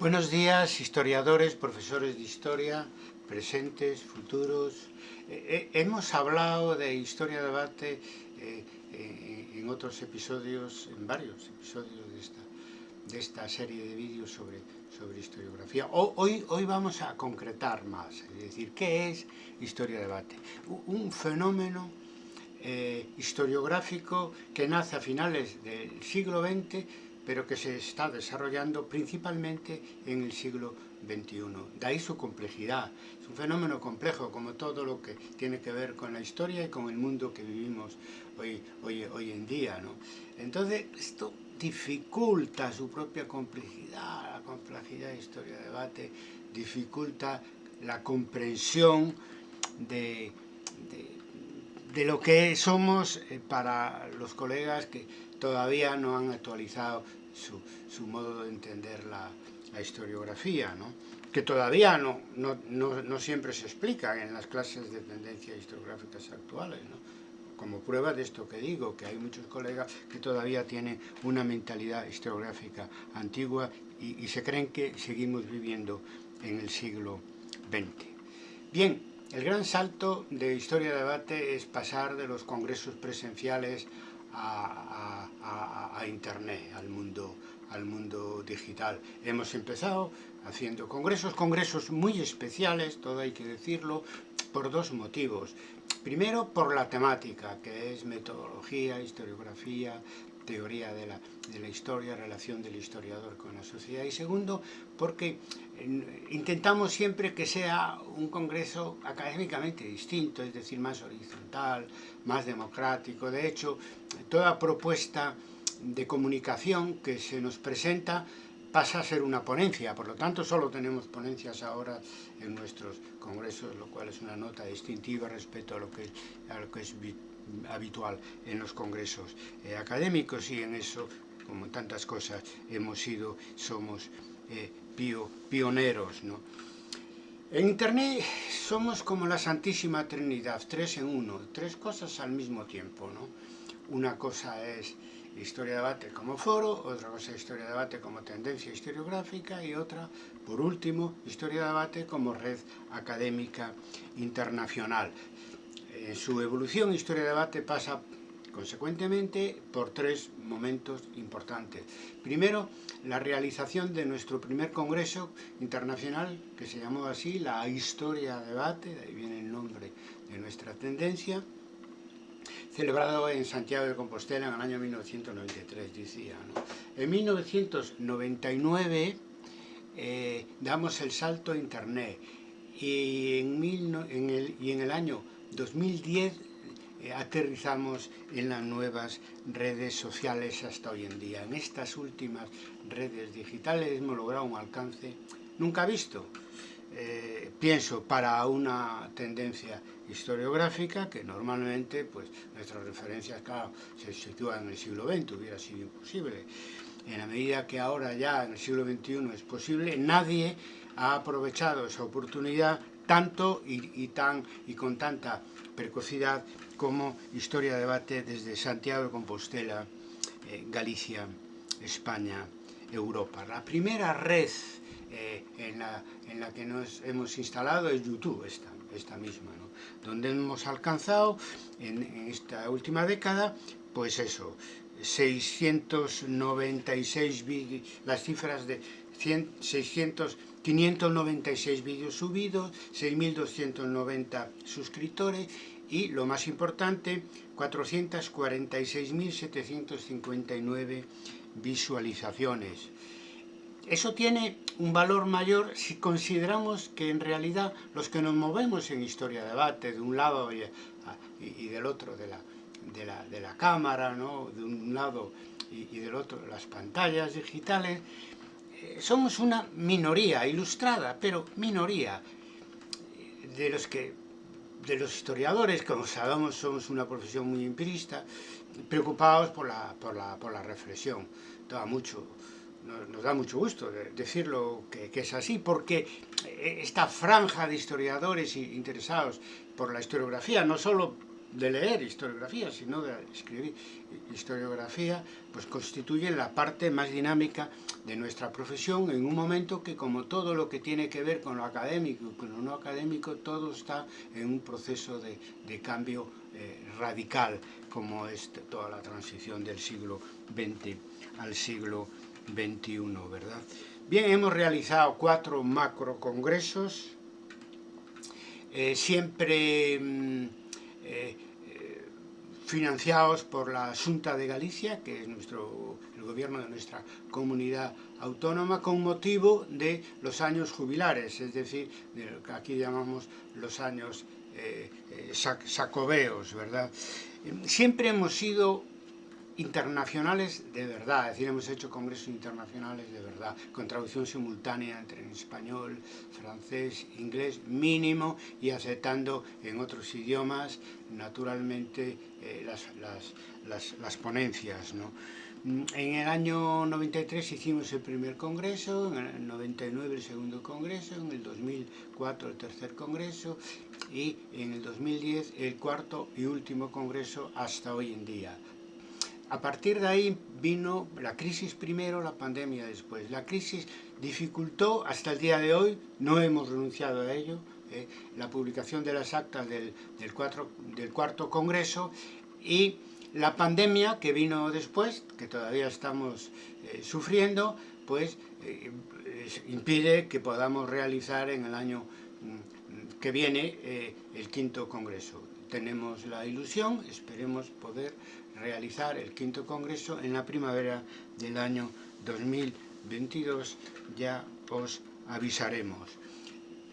Buenos días, historiadores, profesores de historia, presentes, futuros. Eh, eh, hemos hablado de historia-debate eh, eh, en otros episodios, en varios episodios de esta, de esta serie de vídeos sobre, sobre historiografía. Hoy, hoy vamos a concretar más, es decir, ¿qué es historia-debate? Un fenómeno historiográfico que nace a finales del siglo XX pero que se está desarrollando principalmente en el siglo XXI. De ahí su complejidad. Es un fenómeno complejo, como todo lo que tiene que ver con la historia y con el mundo que vivimos hoy, hoy, hoy en día. ¿no? Entonces, esto dificulta su propia complejidad, la complejidad de historia-debate, dificulta la comprensión de, de, de, lo que somos eh, para los colegas que todavía no han actualizado su, modo de entender la, historiografía, ¿no? que todavía no, no, no, no, siempre se explica en las clases de tendencias historiográficas actuales. Como prueba de esto que digo, que hay muchos colegas que todavía tienen una mentalidad historiográfica antigua y, y se creen que seguimos viviendo en el siglo XX. Bien, el gran salto de historia-debate es pasar de los congresos presenciales a, Internet, al mundo, al mundo digital. Hemos empezado haciendo congresos, congresos muy especiales, todo hay que decirlo, por dos motivos. Primero, por la temática, que es metodología, historiografía, teoría de la, de la, historia, relación del historiador con la sociedad. Y segundo, porque intentamos siempre que sea un congreso académicamente distinto, es decir, más horizontal, más democrático. De hecho, toda propuesta de comunicación que se nos presenta pasa a ser una ponencia, por lo tanto solo tenemos ponencias ahora en nuestros congresos, lo cual es una nota distintiva respecto a lo que, a lo que habitual en los congresos eh, académicos y en eso, como en tantas cosas, hemos sido, somos eh, pio, pioneros. ¿no? En Internet somos como la Santísima Trinidad, tres en uno, tres cosas al mismo tiempo. ¿no? Una cosa es historia de debate como foro, otra cosa historia de debate como tendencia historiográfica y otra, por último, historia de debate como red académica internacional. En su evolución, historia de debate pasa consecuentemente por tres momentos importantes. Primero, la realización de nuestro primer congreso internacional, que se llamó así, la Historia de Debate, de ahí viene el nombre de nuestra tendencia, celebrado en Santiago de Compostela en el año 1993, decía. En 1999 eh, damos el salto a Internet y en, mil, en, el, y en el año 2010 eh, aterrizamos en las nuevas redes sociales hasta hoy en día. En estas últimas redes digitales hemos logrado un alcance nunca visto eh, pienso para una tendencia historiográfica que normalmente pues nuestras referencias claro se sitúan en el siglo XX hubiera sido imposible en la medida que ahora ya en el siglo XXI es posible nadie ha aprovechado esa oportunidad tanto y, tan y con tanta precocidad como historia de debate desde Santiago de Compostela eh, Galicia España Europa la primera red eh, en, la, en, la, que nos hemos instalado es YouTube, esta, esta misma, ¿no? donde hemos alcanzado en, esta última década, pues eso, 696 vídeos, las cifras de 100, 600, 596 vídeos subidos, 6.290 suscriptores y, lo más importante, 446.759 visualizaciones. Eso tiene un valor mayor si consideramos que en realidad los que nos movemos en historia-debate de un lado y, y, del otro de la, de la, de la cámara, ¿no? de un lado y, y, del otro las pantallas digitales, somos una minoría ilustrada, pero minoría de los que de los historiadores, como sabemos somos una profesión muy empirista, preocupados por la, por la, por la reflexión. Toda mucho nos, da mucho gusto decirlo que, es así, porque esta franja de historiadores interesados por la historiografía, no solo de leer historiografía, sino de escribir historiografía, pues constituye la parte más dinámica de nuestra profesión en un momento que como todo lo que tiene que ver con lo académico y con lo no académico, todo está en un proceso de, de cambio eh, radical, como es toda la transición del siglo XX al siglo XXI, ¿verdad? Bien, hemos realizado cuatro macro congresos, eh, siempre mm, eh, eh, financiados por la Junta de Galicia, que es nuestro, el gobierno de nuestra comunidad autónoma, con motivo de los años jubilares, es decir, de lo que aquí llamamos los años sacobeos, ¿verdad? Siempre hemos sido internacionales de verdad, es decir, hemos hecho congresos internacionales de verdad, con traducción simultánea entre en español, francés, inglés, mínimo, y aceptando en otros idiomas, naturalmente, eh, las, las, las, las, ponencias. ¿no? En el año 93 hicimos el primer congreso, en el 99 el segundo congreso, en el 2004 el tercer congreso y en el 2010 el cuarto y último congreso hasta hoy en día. A partir de ahí vino la crisis primero, la pandemia después. La crisis dificultó hasta el día de hoy, no hemos renunciado a ello, eh, la publicación de las actas del, cuarto congreso y la pandemia que vino después, que todavía estamos eh, sufriendo, pues eh, impide que podamos realizar en el año mm, que viene el quinto congreso. Tenemos la ilusión, esperemos poder realizar el quinto congreso en la primavera del año 2022, ya os avisaremos.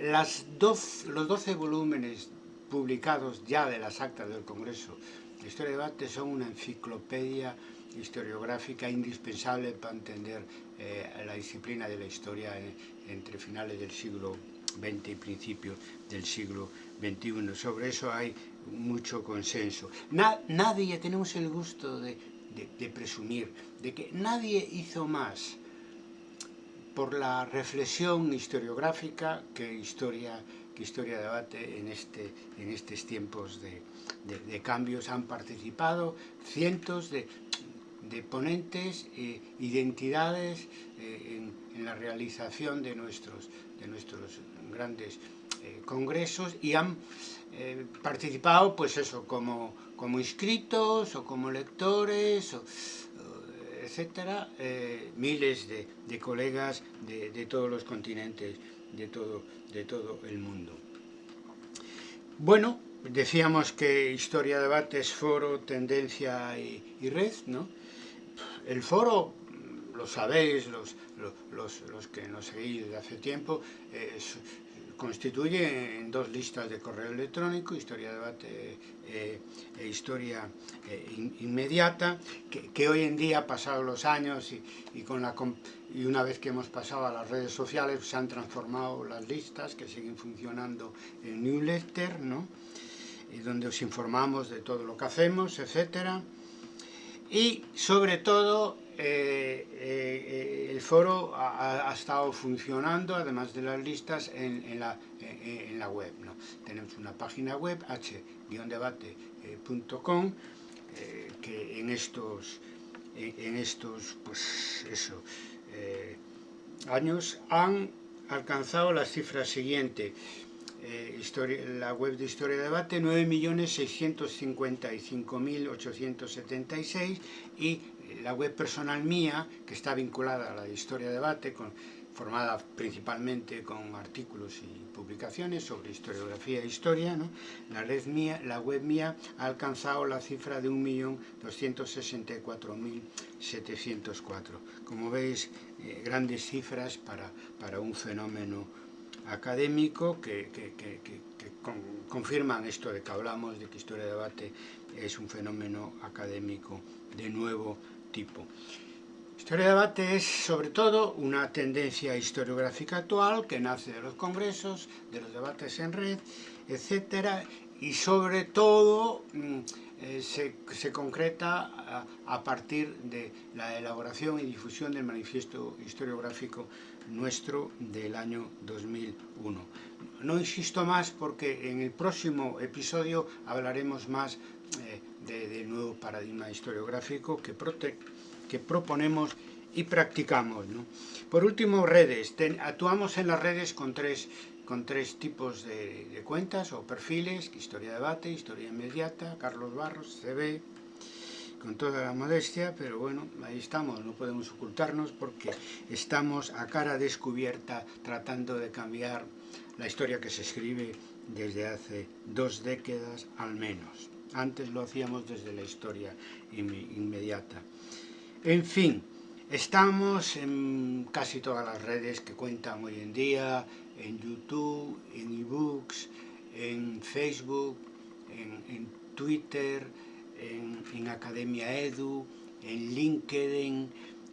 Las los 12 volúmenes publicados ya de las actas del Congreso de Historia y Debate son una enciclopedia historiográfica indispensable para entender eh, la disciplina de la historia entre finales del siglo XX y principios del siglo XXI. Sobre eso hay mucho consenso. nadie, tenemos el gusto de, presumir, de que nadie hizo más por la reflexión historiográfica que historia, que historia debate en, este, en estos tiempos de, cambios. Han participado cientos de, ponentes, e identidades eh, en, la realización de nuestros, de nuestros grandes eh, congresos y han eh, participado, pues eso, como, como inscritos o como lectores, etcétera, eh, miles de, colegas de, todos los continentes, de todo, de todo el mundo. Bueno, decíamos que Historia Debate es foro, tendencia y, red, ¿no? El foro lo sabéis, los, los, los, que nos seguís desde hace tiempo, constituye en dos listas de correo electrónico, historia debate eh, e historia eh, in, inmediata, que, hoy en día, pasados los años y, y, con la, y una vez que hemos pasado a las redes sociales, se han transformado las listas que siguen funcionando en newsletter, ¿no? y donde os informamos de todo lo que hacemos, etcétera. Y sobre todo eh, eh, el foro ha, estado funcionando, además de las listas, en, la, web. Tenemos una página web, h-debate.com, eh, que en estos, en estos pues eso, años han alcanzado las cifras siguientes. La web de Historia de Debate, 9.655.876 y la web personal mía, que está vinculada a la Historia de Debate, formada principalmente con artículos y publicaciones sobre historiografía e historia, ¿no? la, red mía, la web mía ha alcanzado la cifra de 1.264.704. Como veis, eh, grandes cifras para, para un fenómeno académico que, que, que, que con, confirman esto de que hablamos, de que historia de debate es un fenómeno académico de nuevo tipo. Historia de debate es sobre todo una tendencia historiográfica actual que nace de los congresos, de los debates en red, etcétera, y sobre todo mm, eh, se, se, concreta a, partir de la elaboración y difusión del manifiesto historiográfico nuestro del año 2001. No insisto más porque en el próximo episodio hablaremos más eh, de, nuevo paradigma historiográfico que, prote, que proponemos y practicamos. ¿no? Por último, redes. Actuamos en las redes con tres con tres tipos de, de, cuentas o perfiles, Historia Debate, Historia Inmediata, Carlos Barros, CB, con toda la modestia, pero bueno, ahí estamos, no podemos ocultarnos porque estamos a cara descubierta tratando de cambiar la historia que se escribe desde hace dos décadas al menos. Antes lo hacíamos desde la historia inmediata. En fin, estamos en casi todas las redes que cuentan hoy en día, en YouTube, en ebooks, en Facebook, en, Twitter, en, en, Academia Edu, en LinkedIn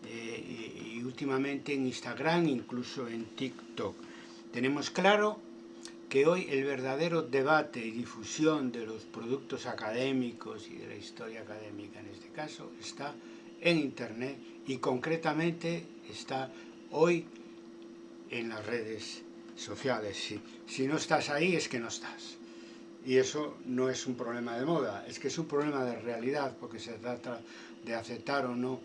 eh, y últimamente en Instagram, incluso en TikTok. Tenemos claro que hoy el verdadero debate y difusión de los productos académicos y de la historia académica en este caso está en Internet y concretamente está hoy en las redes sociales. Si, si no estás ahí es que no estás. Y eso no es un problema de moda, es que es un problema de realidad, porque se trata de aceptar o no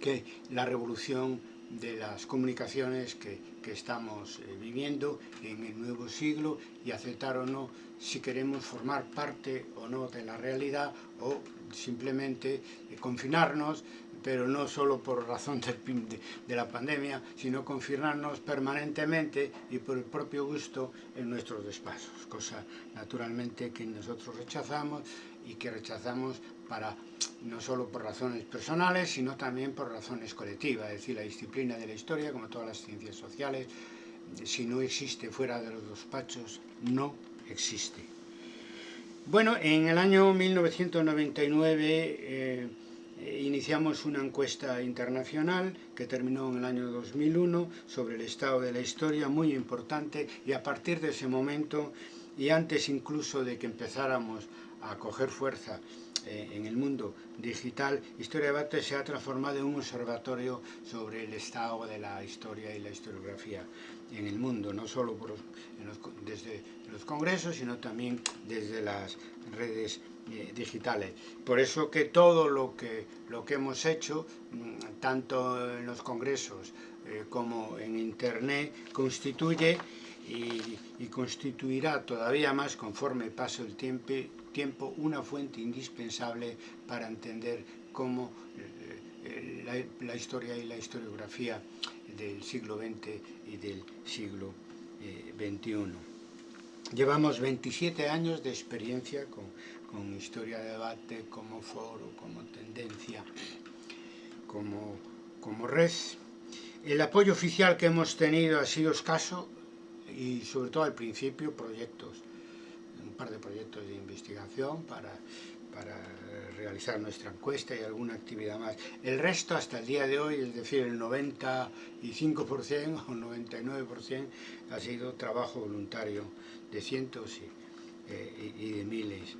que la revolución de las comunicaciones que, que estamos eh, viviendo en el nuevo siglo y aceptar o no si queremos formar parte o no de la realidad o simplemente eh, confinarnos pero no solo por razón de, de, la pandemia, sino confinarnos permanentemente y por el propio gusto en nuestros despachos, cosa naturalmente que nosotros rechazamos y que rechazamos para no solo por razones personales, sino también por razones colectivas, es decir, la disciplina de la historia, como todas las ciencias sociales, si no existe fuera de los despachos, no existe. Bueno, en el año 1999 eh, eh, iniciamos una encuesta internacional que terminó en el año 2001 sobre el estado de la historia, muy importante, y a partir de ese momento, y antes incluso de que empezáramos a coger fuerza eh, en el mundo digital, Historia Debate se ha transformado en un observatorio sobre el estado de la historia y la historiografía en el mundo, no solo desde los congresos, sino también desde las redes eh, digitales. Por eso que todo lo que, lo que hemos hecho, mm, tanto en los congresos eh, como en Internet, constituye y, constituirá todavía más conforme pase el tiempo, tiempo una fuente indispensable para entender cómo eh, la, la, historia y la historiografía del siglo XX y del siglo XXI. Llevamos 27 años de experiencia con, con historia de debate como foro, como tendencia, como, como red. El apoyo oficial que hemos tenido ha sido escaso y sobre todo al principio proyectos, un par de proyectos de investigación para, para realizar nuestra encuesta y alguna actividad más. El resto hasta el día de hoy, es decir, el 95% o 99% ha sido trabajo voluntario de cientos y, eh, y de miles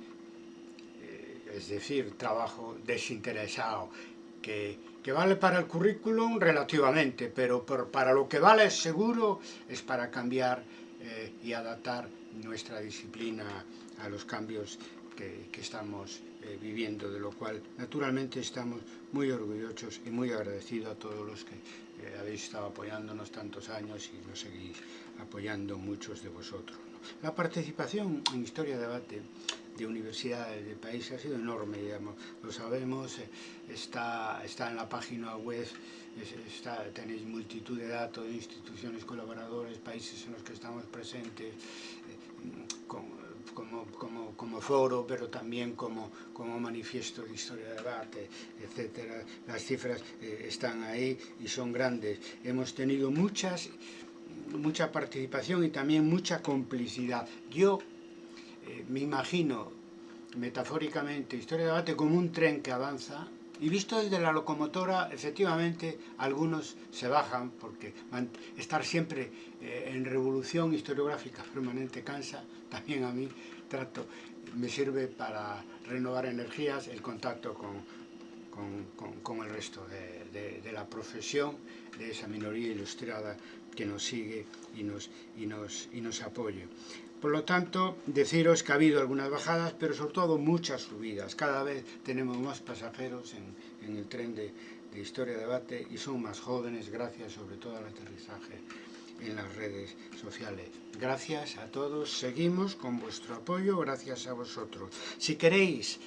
es decir, trabajo desinteresado, que, que, vale para el currículum relativamente, pero por, para lo que vale seguro es para cambiar eh, y adaptar nuestra disciplina a los cambios que, que estamos eh, viviendo, de lo cual naturalmente estamos muy orgullosos y muy agradecidos a todos los que eh, habéis estado apoyándonos tantos años y nos seguís apoyando muchos de vosotros. La participación en Historia Debate de universidades de país ha sido enorme, digamos. lo sabemos, eh, está, está en la página web, tenéis multitud de datos instituciones colaboradores, países en los que estamos presentes, eh, con, como, como, como, foro, pero también como, como manifiesto de historia de debate, etcétera. Las cifras eh, están ahí y son grandes. Hemos tenido muchas, mucha participación y también mucha complicidad. Yo me imagino metafóricamente Historia de Debate como un tren que avanza Y visto desde la locomotora, efectivamente, algunos se bajan, porque estar siempre eh, en revolución historiográfica permanente cansa, también a mí trato, me sirve para renovar energías, el contacto con, con, con, el resto de, de, de, la profesión, de esa minoría ilustrada que nos sigue y nos, y nos, y nos apoya. Por lo tanto, deciros que ha habido algunas bajadas, pero sobre todo muchas subidas. Cada vez tenemos más pasajeros en, el tren de, de Historia Debate y son más jóvenes gracias sobre todo al aterrizaje en las redes sociales. Gracias a todos, seguimos con vuestro apoyo, gracias a vosotros. Si queréis,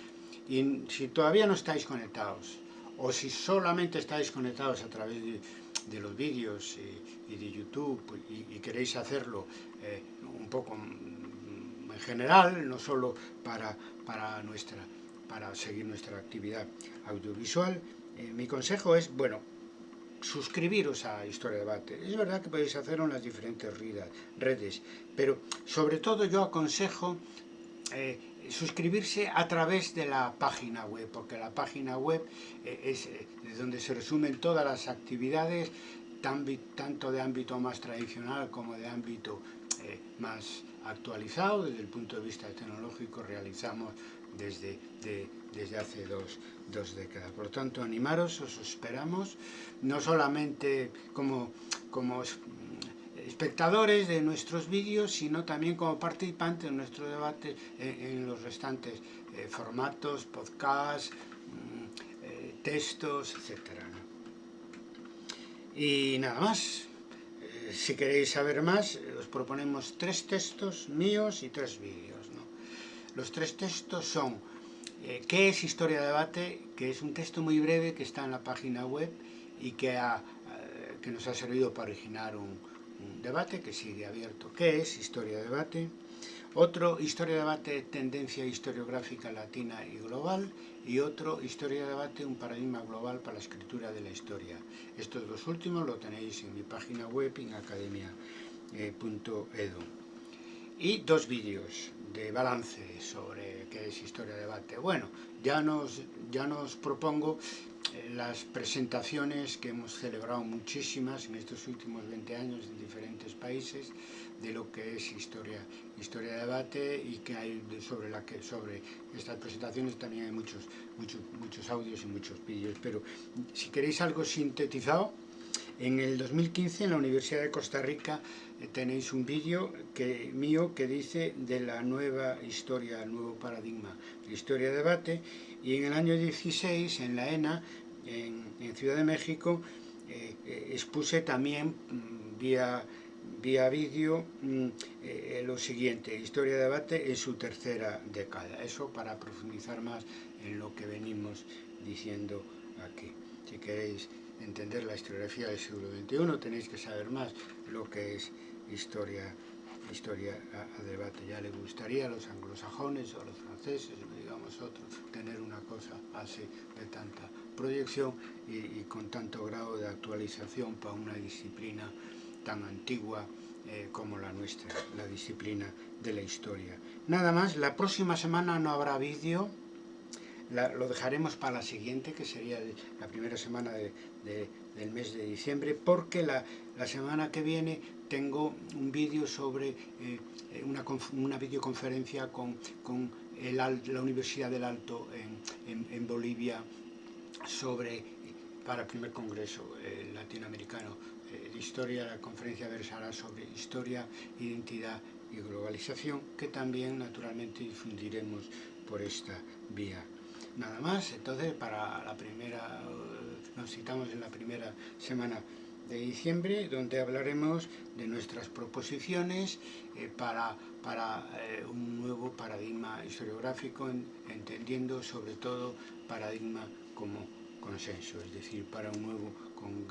y si todavía no estáis conectados, o si solamente estáis conectados a través de, de los vídeos y, de YouTube y, queréis hacerlo eh, un poco en general, no solo para, para, nuestra, para seguir nuestra actividad audiovisual, eh, mi consejo es, bueno, suscribiros a Historia Debate. Es verdad que podéis hacerlo en las diferentes redes, pero sobre todo yo aconsejo eh, suscribirse a través de la página web, porque la página web eh, es eh, donde se resumen todas las actividades, tanto de ámbito más tradicional como de ámbito más actualizado, desde el punto de vista tecnológico realizamos desde, de, desde hace dos, dos, décadas. Por lo tanto, animaros, os esperamos, no solamente como, como espectadores de nuestros vídeos, sino también como participantes en nuestro debate en, los restantes eh, formatos, podcasts, mm, eh, textos, etc. Y nada más. Eh, si queréis saber más, os proponemos tres textos míos y tres vídeos. Los tres textos son ¿Qué es Historia de Debate? Que es un texto muy breve que está en la página web y que, ha, que nos ha servido para originar un, un debate que sigue abierto. ¿Qué es Historia de Debate? Otro, Historia de Debate, tendencia historiográfica latina y global. Y otro, Historia de Debate, un paradigma global para la escritura de la historia. Estos dos últimos lo tenéis en mi página web en academia.edu. Y dos vídeos de balance sobre qué es Historia de Debate. Bueno, ya nos, ya nos propongo las presentaciones que hemos celebrado muchísimas en estos últimos 20 años en diferentes países de lo que es historia, historia de debate y que hay sobre la que sobre estas presentaciones también hay muchos, muchos, muchos audios y muchos vídeos, pero si queréis algo sintetizado, en el 2015 en la Universidad de Costa Rica eh, tenéis un vídeo que, mío que dice de la nueva historia, el nuevo paradigma de historia de debate y en el año 16 en la ENA en, Ciudad de México, eh, eh, expuse también mm, vía, vía vídeo mm, lo siguiente, Historia de Debate en su tercera década. Eso para profundizar más en lo que venimos diciendo aquí. Si queréis entender la historiografía del siglo XXI, tenéis que saber más lo que es historia historia a, a, debate. Ya le gustaría a los anglosajones o a los franceses, digamos otros, tener una cosa así de tanta proyección y, y con tanto grado de actualización para una disciplina tan antigua eh, como la nuestra, la disciplina de la historia. Nada más, la próxima semana no habrá vídeo, la, lo dejaremos para la siguiente, que sería la primera semana de, de, del mes de diciembre, porque la, la semana que viene tengo un vídeo sobre eh, una, una videoconferencia con, con la Universidad del Alto en, en, en Bolivia sobre, para el primer congreso eh, latinoamericano eh, de historia, la conferencia versará sobre historia, identidad y globalización, que también naturalmente difundiremos por esta vía. Nada más, entonces para la primera, nos citamos en la primera semana de diciembre, donde hablaremos de nuestras proposiciones eh, para, para eh, un nuevo paradigma historiográfico, en, entendiendo sobre todo paradigma como consenso, es decir, para un nuevo con,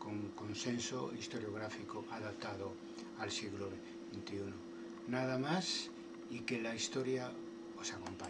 con consenso historiográfico adaptado al siglo XXI. Nada más y que la historia os acompañe.